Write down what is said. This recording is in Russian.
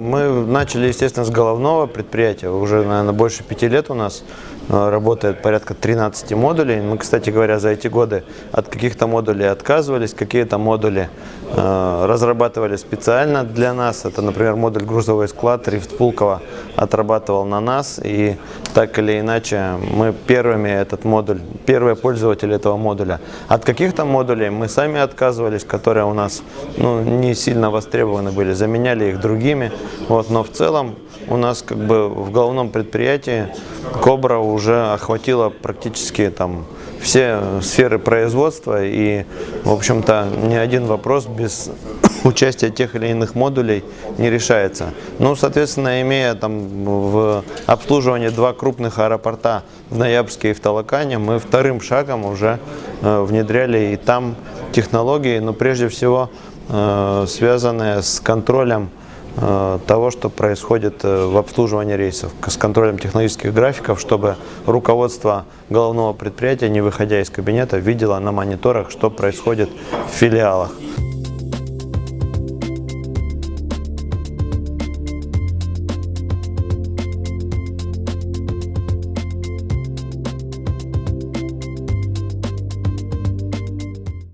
Мы начали, естественно, с головного предприятия. Уже, наверное, больше пяти лет у нас э, работает порядка 13 модулей. Мы, кстати говоря, за эти годы от каких-то модулей отказывались, какие-то модули э, разрабатывали специально для нас. Это, например, модуль грузовой склад Рифт Пулково отрабатывал на нас. И так или иначе мы первыми этот модуль, первые пользователи этого модуля. От каких-то модулей мы сами отказывались, которые у нас ну, не сильно востребованы были, заменяли их другими. Вот, но в целом у нас как бы в головном предприятии Кобра уже охватила практически там все сферы производства и, в общем-то, ни один вопрос без участия тех или иных модулей не решается. Ну, соответственно, имея там в обслуживании два крупных аэропорта в Ноябрьске и в Талакане, мы вторым шагом уже э, внедряли и там технологии, но прежде всего э, связанные с контролем того, что происходит э, в обслуживании рейсов, с контролем технологических графиков, чтобы руководство головного предприятия, не выходя из кабинета, видело на мониторах, что происходит в филиалах.